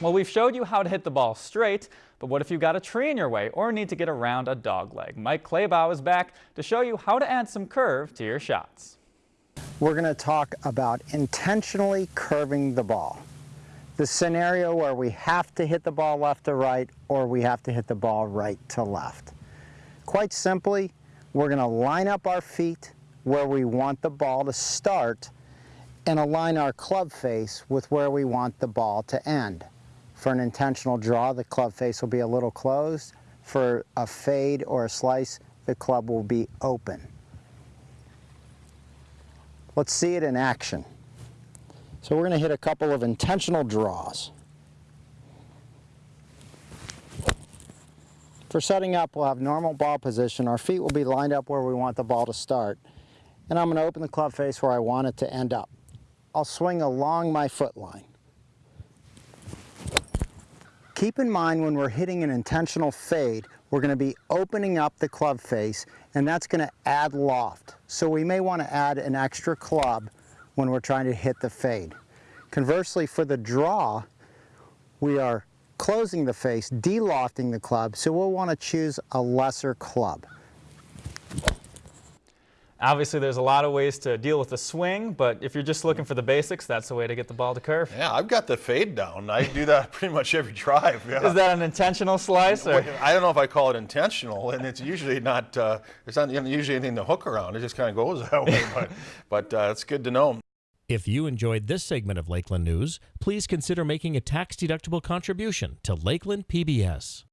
Well, we've showed you how to hit the ball straight, but what if you've got a tree in your way or need to get around a dog leg? Mike Claybaugh is back to show you how to add some curve to your shots. We're going to talk about intentionally curving the ball. The scenario where we have to hit the ball left to right or we have to hit the ball right to left. Quite simply, we're going to line up our feet where we want the ball to start and align our club face with where we want the ball to end. For an intentional draw, the club face will be a little closed. For a fade or a slice, the club will be open. Let's see it in action. So we're going to hit a couple of intentional draws. For setting up, we'll have normal ball position. Our feet will be lined up where we want the ball to start. And I'm going to open the club face where I want it to end up. I'll swing along my foot line. Keep in mind when we're hitting an intentional fade, we're going to be opening up the club face and that's going to add loft. So we may want to add an extra club when we're trying to hit the fade. Conversely, for the draw, we are closing the face, delofting the club, so we'll want to choose a lesser club. Obviously, there's a lot of ways to deal with the swing, but if you're just looking for the basics, that's the way to get the ball to curve. Yeah, I've got the fade down. I do that pretty much every drive. Yeah. Is that an intentional slice? Or? I don't know if I call it intentional, and it's usually not. Uh, it's not usually anything to hook around. It just kind of goes that way. but but uh, it's good to know. If you enjoyed this segment of Lakeland News, please consider making a tax-deductible contribution to Lakeland PBS.